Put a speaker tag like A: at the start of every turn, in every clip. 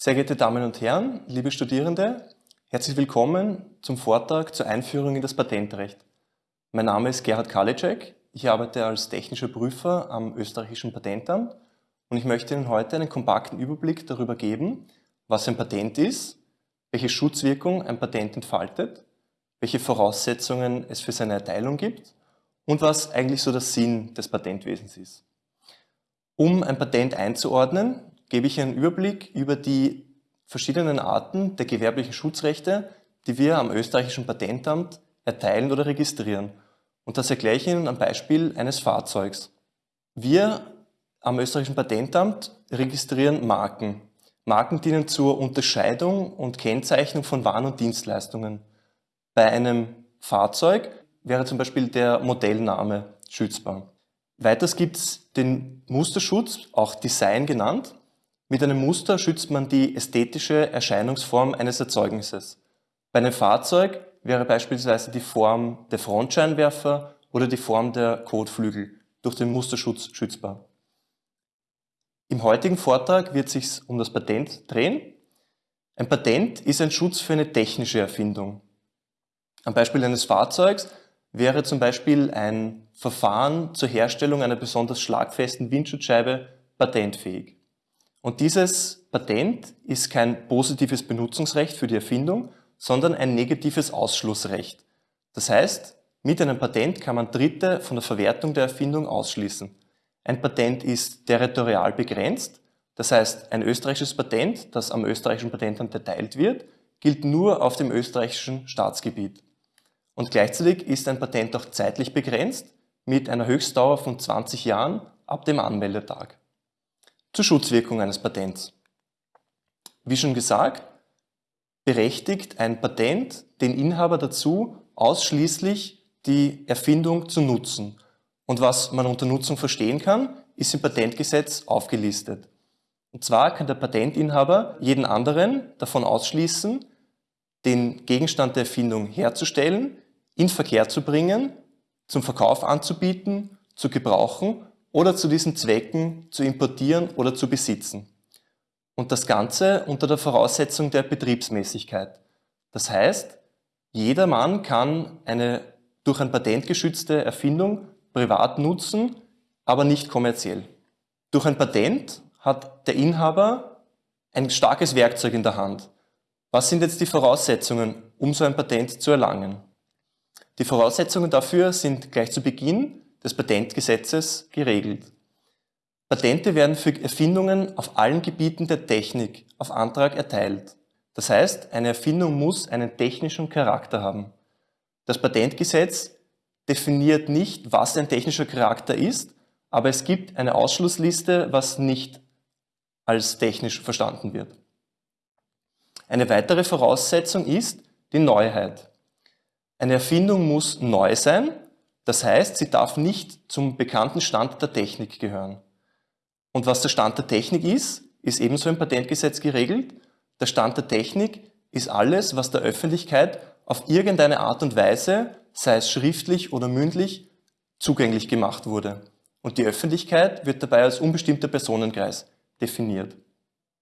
A: Sehr geehrte Damen und Herren, liebe Studierende, herzlich willkommen zum Vortrag zur Einführung in das Patentrecht. Mein Name ist Gerhard Kalicek, ich arbeite als technischer Prüfer am österreichischen Patentamt und ich möchte Ihnen heute einen kompakten Überblick darüber geben, was ein Patent ist, welche Schutzwirkung ein Patent entfaltet, welche Voraussetzungen es für seine Erteilung gibt und was eigentlich so der Sinn des Patentwesens ist. Um ein Patent einzuordnen, gebe ich einen Überblick über die verschiedenen Arten der gewerblichen Schutzrechte, die wir am österreichischen Patentamt erteilen oder registrieren. Und das erkläre ich Ihnen am Beispiel eines Fahrzeugs. Wir am österreichischen Patentamt registrieren Marken. Marken dienen zur Unterscheidung und Kennzeichnung von Waren und Dienstleistungen. Bei einem Fahrzeug wäre zum Beispiel der Modellname schützbar. Weiters gibt es den Musterschutz, auch Design genannt. Mit einem Muster schützt man die ästhetische Erscheinungsform eines Erzeugnisses. Bei einem Fahrzeug wäre beispielsweise die Form der Frontscheinwerfer oder die Form der Kotflügel durch den Musterschutz schützbar. Im heutigen Vortrag wird es sich um das Patent drehen. Ein Patent ist ein Schutz für eine technische Erfindung. Am Beispiel eines Fahrzeugs wäre zum Beispiel ein Verfahren zur Herstellung einer besonders schlagfesten Windschutzscheibe patentfähig. Und dieses Patent ist kein positives Benutzungsrecht für die Erfindung, sondern ein negatives Ausschlussrecht. Das heißt, mit einem Patent kann man Dritte von der Verwertung der Erfindung ausschließen. Ein Patent ist territorial begrenzt, das heißt, ein österreichisches Patent, das am österreichischen Patentamt erteilt wird, gilt nur auf dem österreichischen Staatsgebiet. Und gleichzeitig ist ein Patent auch zeitlich begrenzt mit einer Höchstdauer von 20 Jahren ab dem Anmeldetag zur Schutzwirkung eines Patents. Wie schon gesagt, berechtigt ein Patent den Inhaber dazu, ausschließlich die Erfindung zu nutzen. Und was man unter Nutzung verstehen kann, ist im Patentgesetz aufgelistet. Und zwar kann der Patentinhaber jeden anderen davon ausschließen, den Gegenstand der Erfindung herzustellen, in Verkehr zu bringen, zum Verkauf anzubieten, zu gebrauchen oder zu diesen Zwecken zu importieren oder zu besitzen. Und das Ganze unter der Voraussetzung der Betriebsmäßigkeit. Das heißt, jeder Mann kann eine durch ein Patent geschützte Erfindung privat nutzen, aber nicht kommerziell. Durch ein Patent hat der Inhaber ein starkes Werkzeug in der Hand. Was sind jetzt die Voraussetzungen, um so ein Patent zu erlangen? Die Voraussetzungen dafür sind gleich zu Beginn des Patentgesetzes geregelt. Patente werden für Erfindungen auf allen Gebieten der Technik auf Antrag erteilt. Das heißt, eine Erfindung muss einen technischen Charakter haben. Das Patentgesetz definiert nicht, was ein technischer Charakter ist, aber es gibt eine Ausschlussliste, was nicht als technisch verstanden wird. Eine weitere Voraussetzung ist die Neuheit. Eine Erfindung muss neu sein das heißt, sie darf nicht zum bekannten Stand der Technik gehören. Und was der Stand der Technik ist, ist ebenso im Patentgesetz geregelt. Der Stand der Technik ist alles, was der Öffentlichkeit auf irgendeine Art und Weise, sei es schriftlich oder mündlich, zugänglich gemacht wurde. Und die Öffentlichkeit wird dabei als unbestimmter Personenkreis definiert.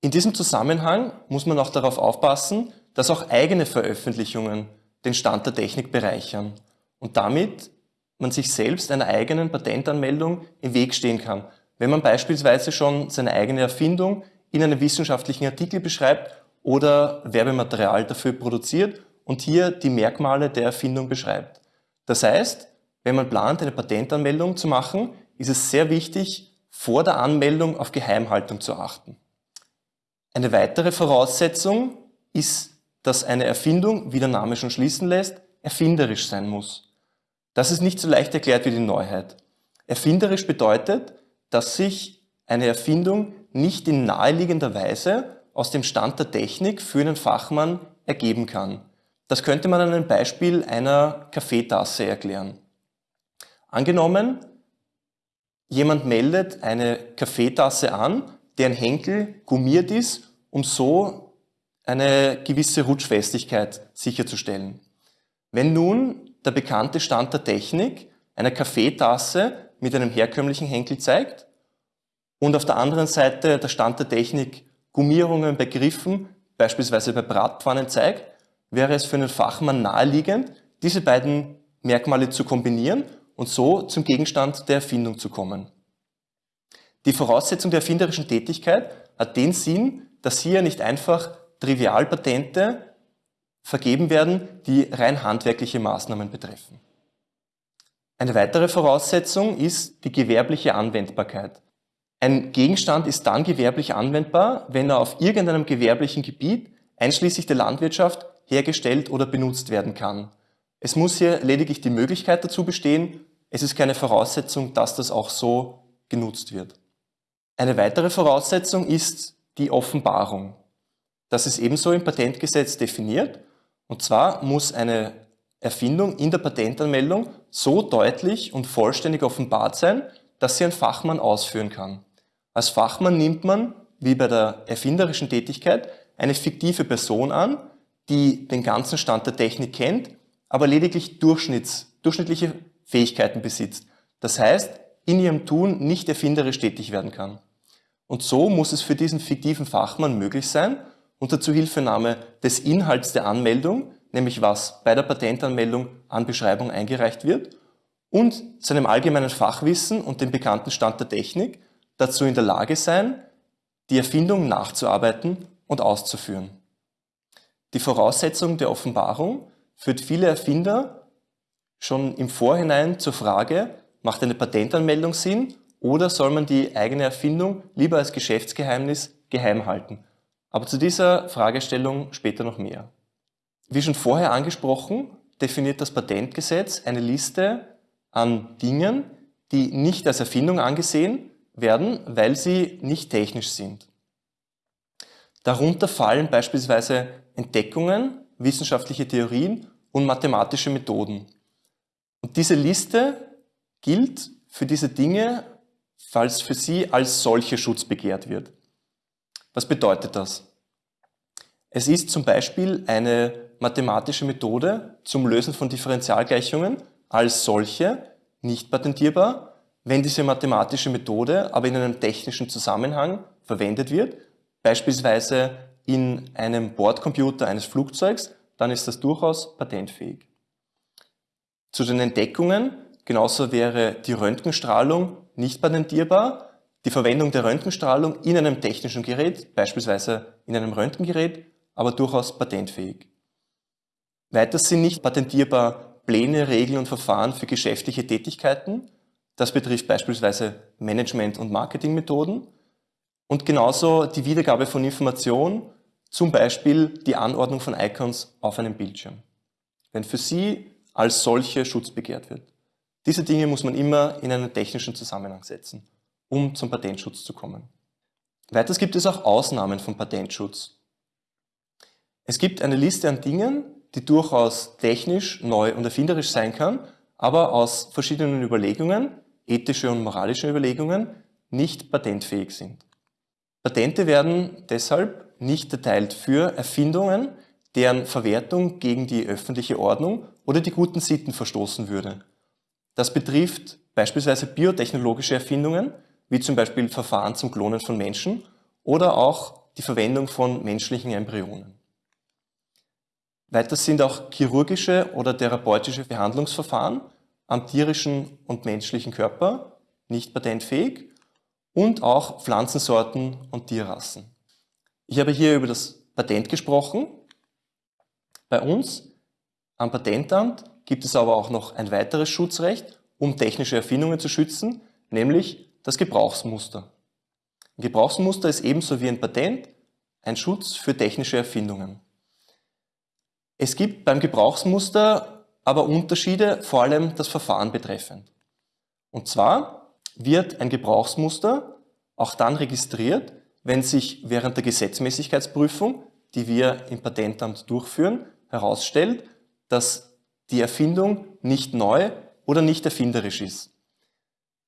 A: In diesem Zusammenhang muss man auch darauf aufpassen, dass auch eigene Veröffentlichungen den Stand der Technik bereichern und damit man sich selbst einer eigenen Patentanmeldung im Weg stehen kann. Wenn man beispielsweise schon seine eigene Erfindung in einem wissenschaftlichen Artikel beschreibt oder Werbematerial dafür produziert und hier die Merkmale der Erfindung beschreibt. Das heißt, wenn man plant, eine Patentanmeldung zu machen, ist es sehr wichtig, vor der Anmeldung auf Geheimhaltung zu achten. Eine weitere Voraussetzung ist, dass eine Erfindung, wie der Name schon schließen lässt, erfinderisch sein muss. Das ist nicht so leicht erklärt wie die Neuheit. Erfinderisch bedeutet, dass sich eine Erfindung nicht in naheliegender Weise aus dem Stand der Technik für einen Fachmann ergeben kann. Das könnte man an einem Beispiel einer Kaffeetasse erklären. Angenommen, jemand meldet eine Kaffeetasse an, deren Henkel gummiert ist, um so eine gewisse Rutschfestigkeit sicherzustellen. Wenn nun der bekannte Stand der Technik eine Kaffeetasse mit einem herkömmlichen Henkel zeigt und auf der anderen Seite der Stand der Technik Gummierungen bei Griffen, beispielsweise bei Bratpfannen zeigt, wäre es für einen Fachmann naheliegend, diese beiden Merkmale zu kombinieren und so zum Gegenstand der Erfindung zu kommen. Die Voraussetzung der erfinderischen Tätigkeit hat den Sinn, dass hier nicht einfach Trivialpatente vergeben werden, die rein handwerkliche Maßnahmen betreffen. Eine weitere Voraussetzung ist die gewerbliche Anwendbarkeit. Ein Gegenstand ist dann gewerblich anwendbar, wenn er auf irgendeinem gewerblichen Gebiet, einschließlich der Landwirtschaft, hergestellt oder benutzt werden kann. Es muss hier lediglich die Möglichkeit dazu bestehen, es ist keine Voraussetzung, dass das auch so genutzt wird. Eine weitere Voraussetzung ist die Offenbarung. Das ist ebenso im Patentgesetz definiert. Und zwar muss eine Erfindung in der Patentanmeldung so deutlich und vollständig offenbart sein, dass sie ein Fachmann ausführen kann. Als Fachmann nimmt man, wie bei der erfinderischen Tätigkeit, eine fiktive Person an, die den ganzen Stand der Technik kennt, aber lediglich Durchschnitts, durchschnittliche Fähigkeiten besitzt. Das heißt, in ihrem Tun nicht erfinderisch tätig werden kann. Und so muss es für diesen fiktiven Fachmann möglich sein, unter Zuhilfenahme des Inhalts der Anmeldung, nämlich was bei der Patentanmeldung an Beschreibung eingereicht wird, und seinem allgemeinen Fachwissen und dem bekannten Stand der Technik dazu in der Lage sein, die Erfindung nachzuarbeiten und auszuführen. Die Voraussetzung der Offenbarung führt viele Erfinder schon im Vorhinein zur Frage, macht eine Patentanmeldung Sinn oder soll man die eigene Erfindung lieber als Geschäftsgeheimnis geheim halten? Aber zu dieser Fragestellung später noch mehr. Wie schon vorher angesprochen, definiert das Patentgesetz eine Liste an Dingen, die nicht als Erfindung angesehen werden, weil sie nicht technisch sind. Darunter fallen beispielsweise Entdeckungen, wissenschaftliche Theorien und mathematische Methoden. Und diese Liste gilt für diese Dinge, falls für sie als solche Schutz begehrt wird. Was bedeutet das? Es ist zum Beispiel eine mathematische Methode zum Lösen von Differentialgleichungen als solche nicht patentierbar, wenn diese mathematische Methode aber in einem technischen Zusammenhang verwendet wird, beispielsweise in einem Bordcomputer eines Flugzeugs, dann ist das durchaus patentfähig. Zu den Entdeckungen, genauso wäre die Röntgenstrahlung nicht patentierbar. Die Verwendung der Röntgenstrahlung in einem technischen Gerät, beispielsweise in einem Röntgengerät, aber durchaus patentfähig. Weiter sind nicht patentierbar Pläne, Regeln und Verfahren für geschäftliche Tätigkeiten. Das betrifft beispielsweise Management- und Marketingmethoden. Und genauso die Wiedergabe von Informationen zum Beispiel die Anordnung von Icons auf einem Bildschirm, wenn für sie als solche Schutz begehrt wird. Diese Dinge muss man immer in einen technischen Zusammenhang setzen, um zum Patentschutz zu kommen. Weiters gibt es auch Ausnahmen vom Patentschutz. Es gibt eine Liste an Dingen, die durchaus technisch, neu und erfinderisch sein kann, aber aus verschiedenen Überlegungen, ethische und moralische Überlegungen, nicht patentfähig sind. Patente werden deshalb nicht erteilt für Erfindungen, deren Verwertung gegen die öffentliche Ordnung oder die guten Sitten verstoßen würde. Das betrifft beispielsweise biotechnologische Erfindungen, wie zum Beispiel Verfahren zum Klonen von Menschen oder auch die Verwendung von menschlichen Embryonen. Weiter sind auch chirurgische oder therapeutische Behandlungsverfahren am tierischen und menschlichen Körper nicht patentfähig und auch Pflanzensorten und Tierrassen. Ich habe hier über das Patent gesprochen. Bei uns am Patentamt gibt es aber auch noch ein weiteres Schutzrecht, um technische Erfindungen zu schützen, nämlich das Gebrauchsmuster. Ein Gebrauchsmuster ist ebenso wie ein Patent ein Schutz für technische Erfindungen. Es gibt beim Gebrauchsmuster aber Unterschiede, vor allem das Verfahren betreffend. Und zwar wird ein Gebrauchsmuster auch dann registriert, wenn sich während der Gesetzmäßigkeitsprüfung, die wir im Patentamt durchführen, herausstellt, dass die Erfindung nicht neu oder nicht erfinderisch ist.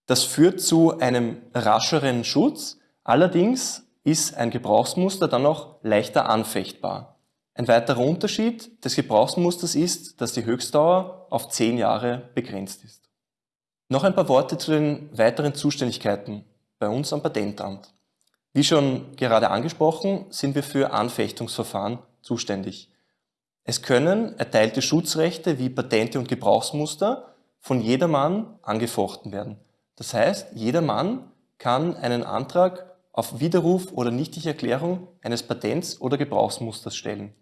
A: Das führt zu einem rascheren Schutz, allerdings ist ein Gebrauchsmuster dann auch leichter anfechtbar. Ein weiterer Unterschied des Gebrauchsmusters ist, dass die Höchstdauer auf zehn Jahre begrenzt ist. Noch ein paar Worte zu den weiteren Zuständigkeiten bei uns am Patentamt. Wie schon gerade angesprochen, sind wir für Anfechtungsverfahren zuständig. Es können erteilte Schutzrechte wie Patente und Gebrauchsmuster von jedermann angefochten werden. Das heißt, jedermann kann einen Antrag auf Widerruf oder Nichtigerklärung eines Patents oder Gebrauchsmusters stellen,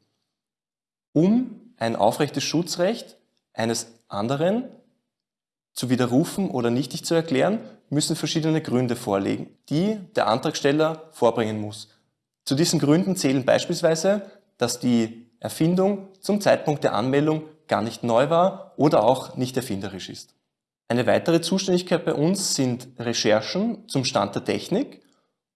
A: um ein aufrechtes Schutzrecht eines anderen zu widerrufen oder nichtig zu erklären, müssen verschiedene Gründe vorliegen, die der Antragsteller vorbringen muss. Zu diesen Gründen zählen beispielsweise, dass die Erfindung zum Zeitpunkt der Anmeldung gar nicht neu war oder auch nicht erfinderisch ist. Eine weitere Zuständigkeit bei uns sind Recherchen zum Stand der Technik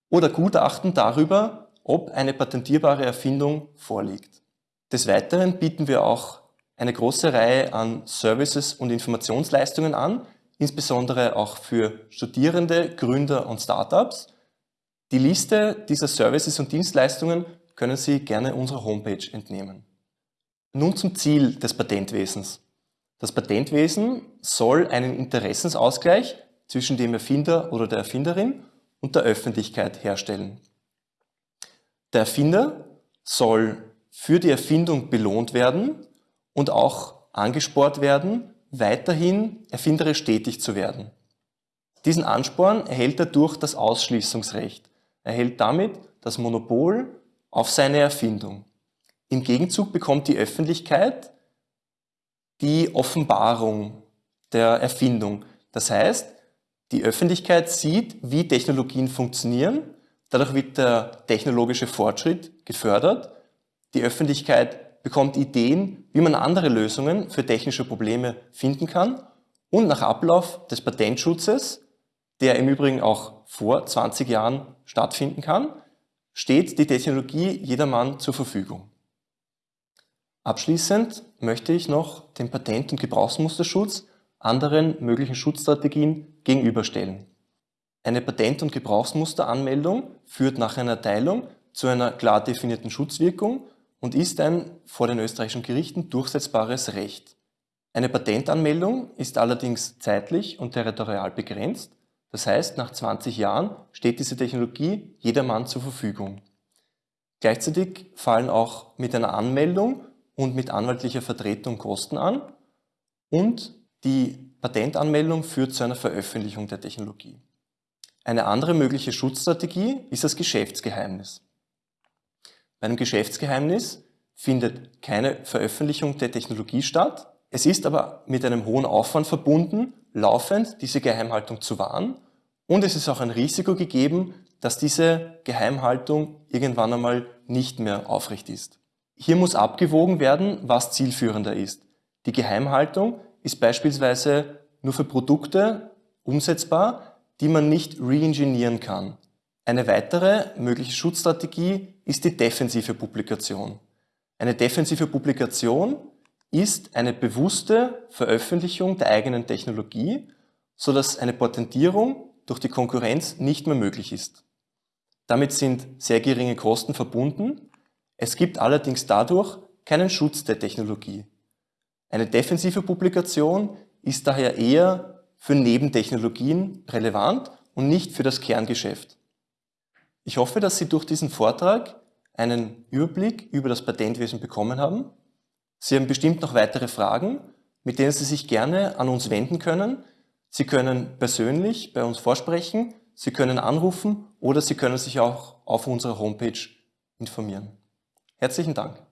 A: oder Gutachten darüber, ob eine patentierbare Erfindung vorliegt. Des Weiteren bieten wir auch eine große Reihe an Services und Informationsleistungen an, insbesondere auch für Studierende, Gründer und Startups. Die Liste dieser Services und Dienstleistungen können Sie gerne unserer Homepage entnehmen. Nun zum Ziel des Patentwesens. Das Patentwesen soll einen Interessensausgleich zwischen dem Erfinder oder der Erfinderin und der Öffentlichkeit herstellen. Der Erfinder soll für die Erfindung belohnt werden und auch angespornt werden, weiterhin erfinderisch tätig zu werden. Diesen Ansporn erhält er durch das Ausschließungsrecht. Er erhält damit das Monopol auf seine Erfindung. Im Gegenzug bekommt die Öffentlichkeit die Offenbarung der Erfindung. Das heißt, die Öffentlichkeit sieht, wie Technologien funktionieren, dadurch wird der technologische Fortschritt gefördert, die Öffentlichkeit bekommt Ideen, wie man andere Lösungen für technische Probleme finden kann und nach Ablauf des Patentschutzes, der im Übrigen auch vor 20 Jahren stattfinden kann, steht die Technologie jedermann zur Verfügung. Abschließend möchte ich noch den Patent- und Gebrauchsmusterschutz anderen möglichen Schutzstrategien gegenüberstellen. Eine Patent- und Gebrauchsmusteranmeldung führt nach einer Erteilung zu einer klar definierten Schutzwirkung und ist ein vor den österreichischen Gerichten durchsetzbares Recht. Eine Patentanmeldung ist allerdings zeitlich und territorial begrenzt, das heißt, nach 20 Jahren steht diese Technologie jedermann zur Verfügung. Gleichzeitig fallen auch mit einer Anmeldung und mit anwaltlicher Vertretung Kosten an und die Patentanmeldung führt zu einer Veröffentlichung der Technologie. Eine andere mögliche Schutzstrategie ist das Geschäftsgeheimnis. Bei einem Geschäftsgeheimnis findet keine Veröffentlichung der Technologie statt. Es ist aber mit einem hohen Aufwand verbunden, laufend diese Geheimhaltung zu wahren und es ist auch ein Risiko gegeben, dass diese Geheimhaltung irgendwann einmal nicht mehr aufrecht ist. Hier muss abgewogen werden, was zielführender ist. Die Geheimhaltung ist beispielsweise nur für Produkte umsetzbar, die man nicht reingenieren kann. Eine weitere mögliche Schutzstrategie ist die defensive Publikation. Eine defensive Publikation ist eine bewusste Veröffentlichung der eigenen Technologie, sodass eine Patentierung durch die Konkurrenz nicht mehr möglich ist. Damit sind sehr geringe Kosten verbunden es gibt allerdings dadurch keinen Schutz der Technologie. Eine defensive Publikation ist daher eher für Nebentechnologien relevant und nicht für das Kerngeschäft. Ich hoffe, dass Sie durch diesen Vortrag einen Überblick über das Patentwesen bekommen haben. Sie haben bestimmt noch weitere Fragen, mit denen Sie sich gerne an uns wenden können. Sie können persönlich bei uns vorsprechen, Sie können anrufen oder Sie können sich auch auf unserer Homepage informieren. Herzlichen Dank.